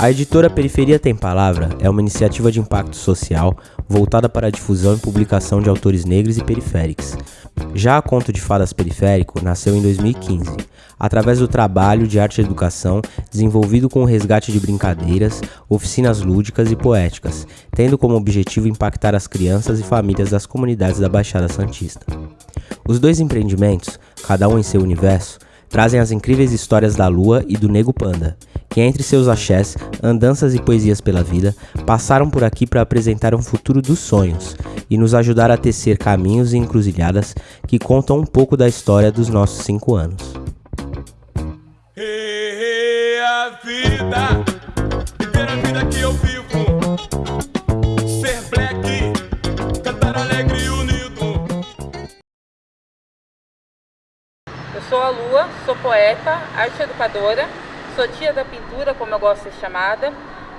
A editora Periferia Tem Palavra é uma iniciativa de impacto social voltada para a difusão e publicação de autores negros e periféricos. Já a Conto de Fadas Periférico nasceu em 2015, através do trabalho de arte e educação desenvolvido com o resgate de brincadeiras, oficinas lúdicas e poéticas, tendo como objetivo impactar as crianças e famílias das comunidades da Baixada Santista. Os dois empreendimentos, cada um em seu universo, trazem as incríveis histórias da Lua e do Nego Panda, que entre seus axés, andanças e poesias pela vida, passaram por aqui para apresentar um futuro dos sonhos e nos ajudar a tecer caminhos e encruzilhadas que contam um pouco da história dos nossos cinco anos. Hey, a vida, viver a vida que eu vivo. Ser black, cantar alegre e unido. Eu sou a Lua, sou poeta, arte educadora, sou tia da pintura, como eu gosto de ser chamada.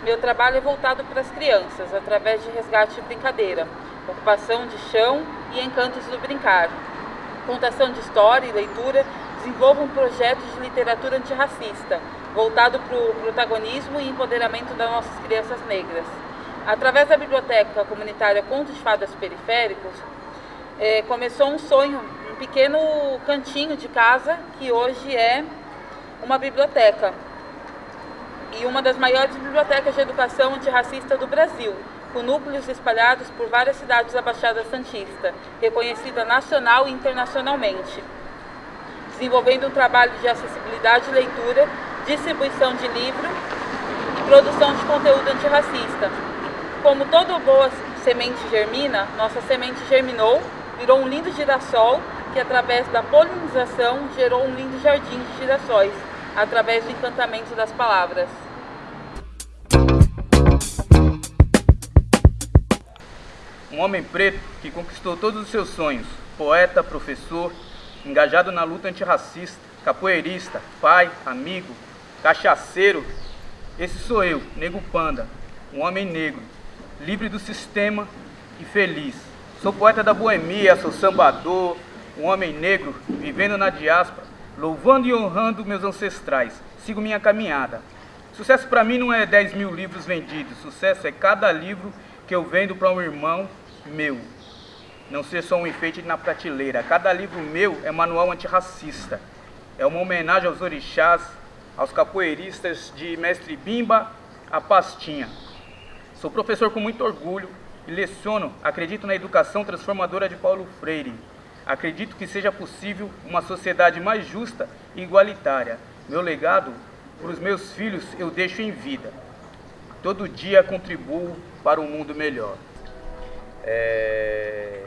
Meu trabalho é voltado para as crianças, através de resgate e brincadeira, ocupação de chão e encantos do brincar. Contação de história e leitura, desenvolvo um projeto de literatura antirracista, voltado para o protagonismo e empoderamento das nossas crianças negras. Através da biblioteca comunitária Contos de Fadas Periféricos, eh, começou um sonho, um pequeno cantinho de casa que hoje é uma biblioteca e uma das maiores bibliotecas de educação antirracista do Brasil, com núcleos espalhados por várias cidades da Baixada Santista, reconhecida nacional e internacionalmente, desenvolvendo um trabalho de acessibilidade e leitura, distribuição de livro e produção de conteúdo antirracista. Como toda boa semente germina, nossa semente germinou, virou um lindo girassol que, através da polinização, gerou um lindo jardim de girassóis, através do encantamento das palavras. Um homem preto que conquistou todos os seus sonhos, poeta, professor, engajado na luta antirracista, capoeirista, pai, amigo, cachaceiro. Esse sou eu, Nego Panda, um homem negro, livre do sistema e feliz. Sou poeta da boemia, sou sambador, um homem negro, vivendo na diáspora, louvando e honrando meus ancestrais. Sigo minha caminhada. Sucesso para mim não é 10 mil livros vendidos, sucesso é cada livro que eu vendo para um irmão meu. Não ser só um enfeite na prateleira. Cada livro meu é manual antirracista. É uma homenagem aos orixás, aos capoeiristas de Mestre Bimba a Pastinha. Sou professor com muito orgulho e leciono, acredito na educação transformadora de Paulo Freire. Acredito que seja possível uma sociedade mais justa e igualitária. Meu legado para os meus filhos eu deixo em vida. Todo dia contribuo para um mundo melhor. É...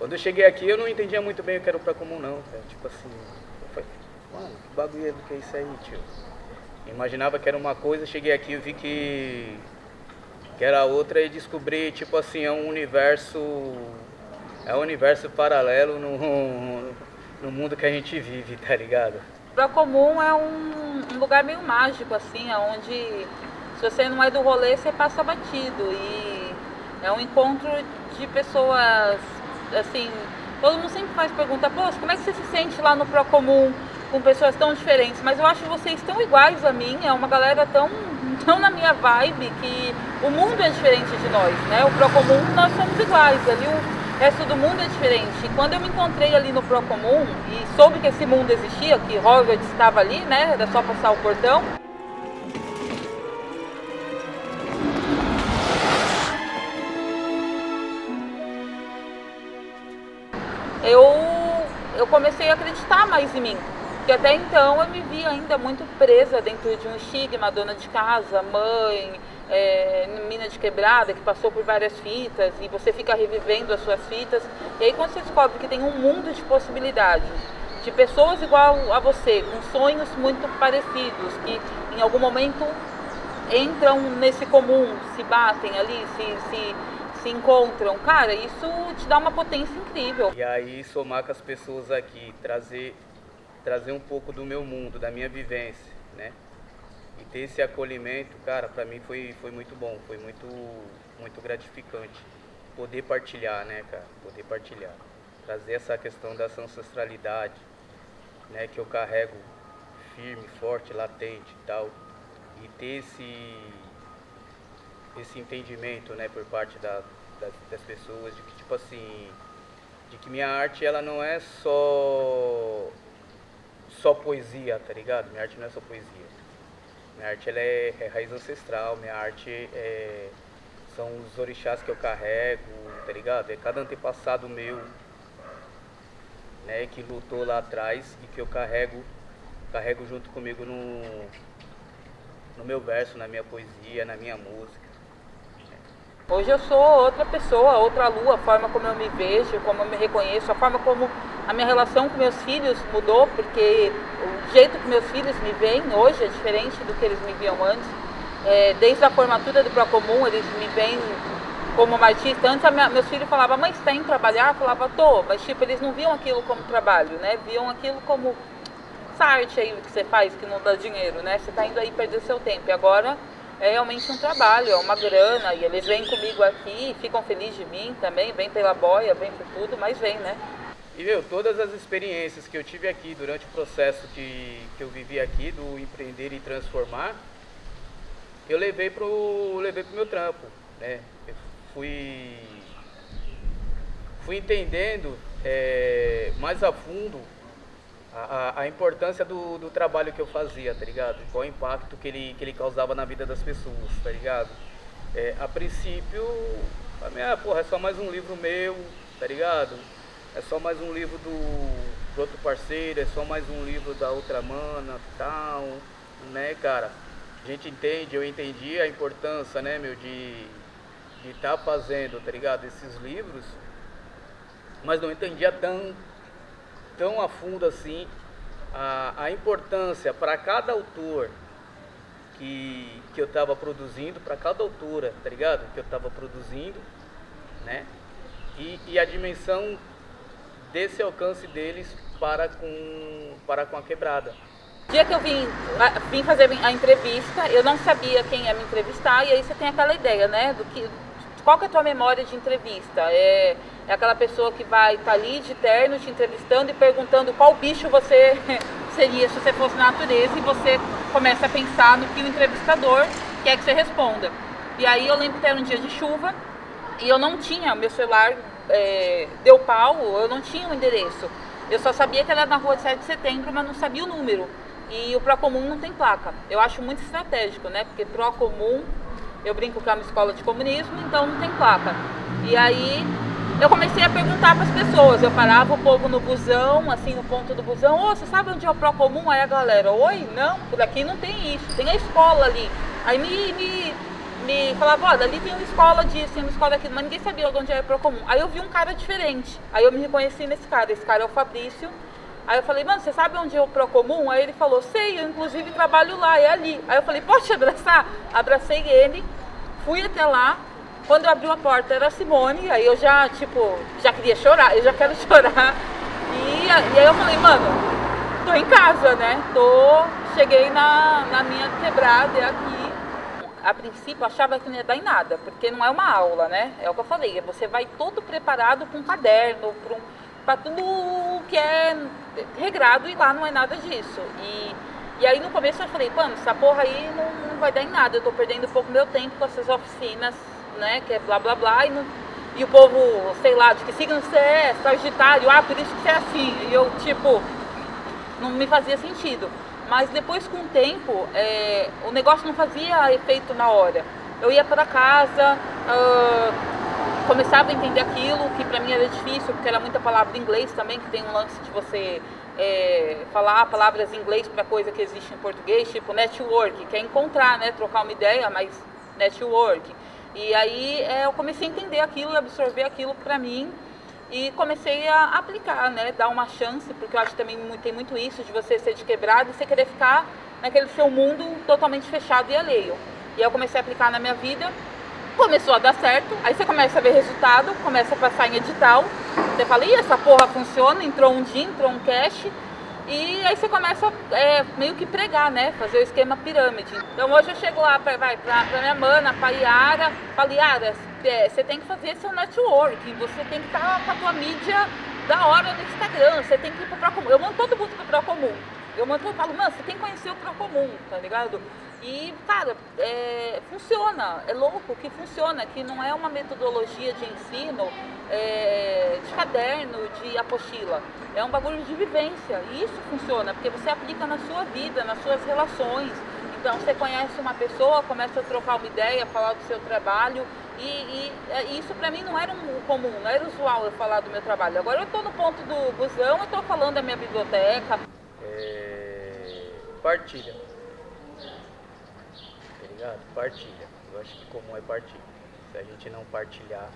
Quando eu cheguei aqui eu não entendia muito bem o que era o pra comum não. Tipo assim, eu mano, que bagulho é que é isso aí, tio? Imaginava que era uma coisa, cheguei aqui e vi que, que era outra e descobri, tipo assim, é um universo. É um universo paralelo no, no mundo que a gente vive, tá ligado? Pra comum é um, um lugar meio mágico, assim, onde se você não é do rolê, você passa batido. E é um encontro de pessoas, assim, todo mundo sempre faz pergunta, pô, como é que você se sente lá no Procomum com pessoas tão diferentes? Mas eu acho vocês tão iguais a mim, é uma galera tão, tão na minha vibe que o mundo é diferente de nós, né? O Procomum nós somos iguais, ali o resto do mundo é diferente. E quando eu me encontrei ali no Procomum e soube que esse mundo existia, que Hogwarts estava ali, né? Era só passar o portão. eu, eu comecei a acreditar mais em mim. Porque até então eu me via ainda muito presa dentro de um estigma, dona de casa, mãe, é, mina de quebrada, que passou por várias fitas, e você fica revivendo as suas fitas. E aí quando você descobre que tem um mundo de possibilidades, de pessoas igual a você, com sonhos muito parecidos, que em algum momento entram nesse comum, se batem ali, se, se se encontram, cara, isso te dá uma potência incrível. E aí somar com as pessoas aqui, trazer, trazer um pouco do meu mundo, da minha vivência, né? E ter esse acolhimento, cara, para mim foi, foi muito bom, foi muito, muito gratificante. Poder partilhar, né, cara? Poder partilhar. Trazer essa questão dessa ancestralidade, né, que eu carrego firme, forte, latente e tal. e ter esse, esse entendimento, né, por parte da, das, das pessoas, de que, tipo assim, de que minha arte, ela não é só, só poesia, tá ligado? Minha arte não é só poesia. Minha arte, ela é, é raiz ancestral, minha arte é, são os orixás que eu carrego, tá ligado? É cada antepassado meu, né, que lutou lá atrás e que eu carrego, carrego junto comigo no, no meu verso, na minha poesia, na minha música. Hoje eu sou outra pessoa, outra lua, a forma como eu me vejo, como eu me reconheço, a forma como a minha relação com meus filhos mudou, porque o jeito que meus filhos me veem hoje é diferente do que eles me viam antes. É, desde a formatura do Procomum, eles me veem como uma artista. Antes minha, meus filhos falavam, mãe, você tá indo trabalhar? Eu falava, tô, mas tipo, eles não viam aquilo como trabalho, né? Viam aquilo como essa arte aí que você faz, que não dá dinheiro, né? Você tá indo aí perder seu tempo. E agora é realmente um trabalho, é uma grana, e eles vêm comigo aqui, ficam felizes de mim também, vêm pela boia, vêm por tudo, mas vem, né? E meu, todas as experiências que eu tive aqui durante o processo que, que eu vivi aqui, do empreender e transformar, eu levei pro, levei pro meu trampo, né? Eu fui, fui entendendo é, mais a fundo a, a, importância do, do trabalho que eu fazia, tá ligado? Qual o impacto que ele, que ele causava na vida das pessoas, tá ligado? É, a princípio, a minha, porra, é só mais um livro meu, tá ligado? É só mais um livro do, do outro parceiro, é só mais um livro da outra mana, tal, né, cara? A gente entende, eu entendi a importância, né, meu, de estar tá fazendo, tá ligado, esses livros, mas não entendia tão tão a fundo assim a, a importância para cada autor que, que eu estava produzindo, para cada autora, tá ligado? Que eu estava produzindo, né? E, e a dimensão desse alcance deles para com, para com a quebrada. Dia que eu vim, vim fazer a entrevista, eu não sabia quem ia me entrevistar, e aí você tem aquela ideia, né? Do que, qual que é a tua memória de entrevista? É, é aquela pessoa que vai estar tá ali de terno te entrevistando e perguntando qual bicho você seria se você fosse na natureza e você começa a pensar no que o entrevistador quer que você responda. E aí eu lembro que era um dia de chuva e eu não tinha, meu celular é, deu pau, eu não tinha o um endereço. Eu só sabia que era na rua de 7 de setembro, mas não sabia o número. E o Procomum não tem placa. Eu acho muito estratégico, né? Porque Procomum eu brinco que é uma escola de comunismo, então não tem placa. E aí eu comecei a perguntar para as pessoas. Eu parava o povo no busão, assim, no ponto do busão. Ô, oh, você sabe onde é o Procomum? Aí a galera, oi, não, por aqui não tem isso. Tem a escola ali. Aí me, me, me falava, olha, ali tem uma escola disso, tem uma escola daquilo, mas ninguém sabia onde era o Procomum. Aí eu vi um cara diferente. Aí eu me reconheci nesse cara. Esse cara é o Fabrício. Aí eu falei, mano, você sabe onde é o Procomum? Aí ele falou, sei, eu inclusive trabalho lá, é ali. Aí eu falei, pode te abraçar? Abracei ele, fui até lá. Quando abriu a porta era a Simone, aí eu já, tipo, já queria chorar, eu já quero chorar. E, e aí eu falei, mano, tô em casa, né? Tô, cheguei na, na minha quebrada, é aqui. A princípio achava que não ia dar em nada, porque não é uma aula, né? É o que eu falei, você vai todo preparado com um caderno, para um para tudo que é regrado e lá não é nada disso. E, e aí no começo eu falei, mano, essa porra aí não, não vai dar em nada, eu tô perdendo um pouco meu tempo com essas oficinas, né, que é blá blá blá, e, não, e o povo, sei lá, de que signo você é, sagitário, ah, por isso que você é assim. E eu, tipo, não me fazia sentido. Mas depois com o tempo, é, o negócio não fazia efeito na hora. Eu ia para casa, uh, começava a entender aquilo, que para mim era difícil, porque era muita palavra em inglês também, que tem um lance de você é, falar palavras em inglês para coisa que existe em português, tipo network, que é encontrar, né, trocar uma ideia, mas network. E aí é, eu comecei a entender aquilo, absorver aquilo para mim e comecei a aplicar, né, dar uma chance, porque eu acho que também tem muito isso de você ser quebrado e você querer ficar naquele seu mundo totalmente fechado e alheio. E aí eu comecei a aplicar na minha vida começou a dar certo, aí você começa a ver resultado, começa a passar em edital, você fala, ih, essa porra funciona, entrou um dia, entrou um cash, e aí você começa é, meio que pregar, né? Fazer o esquema pirâmide. Então hoje eu chego lá pra minha mana, pra Iara, falo, Iara, é, você tem que fazer seu networking, você tem que estar tá com a tua mídia da hora no Instagram, você tem que ir pro Procomum. Eu mando todo mundo pro Procomum. Eu mando eu falo, mano, você tem que conhecer o Procomum, tá ligado? E, cara, é, funciona, é louco que funciona, que não é uma metodologia de ensino é, de caderno, de apostila. É um bagulho de vivência. E isso funciona, porque você aplica na sua vida, nas suas relações. Então você conhece uma pessoa, começa a trocar uma ideia, falar do seu trabalho. E, e, e isso para mim não era um comum, não era usual eu falar do meu trabalho. Agora eu estou no ponto do busão, eu estou falando da minha biblioteca. Partilha ligado? Partilha. Eu acho que comum é partilha. Se a gente não partilhar,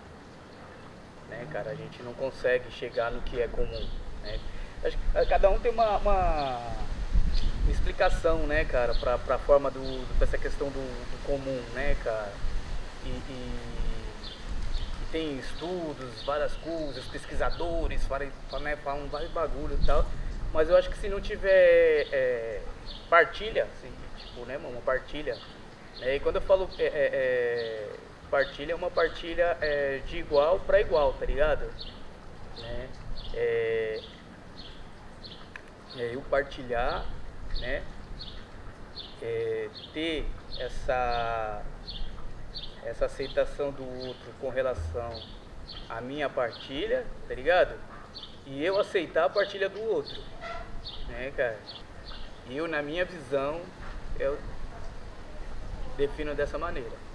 né, cara, a gente não consegue chegar no que é comum. Né? Acho que cada um tem uma, uma, explicação, né, cara, pra, pra forma do, do essa questão do, do, comum, né, cara? E, e, e, tem estudos, várias coisas, pesquisadores falam, né, falam vários bagulho e tal. Mas eu acho que se não tiver é, partilha, assim, tipo, né, uma partilha é, e quando eu falo é, é, é, partilha, é uma partilha é, de igual para igual, tá ligado? Né? É, é, eu partilhar, né? Ter essa, essa aceitação do outro com relação à minha partilha, tá ligado? E eu aceitar a partilha do outro, né, cara? Eu, na minha visão, eu defino dessa maneira.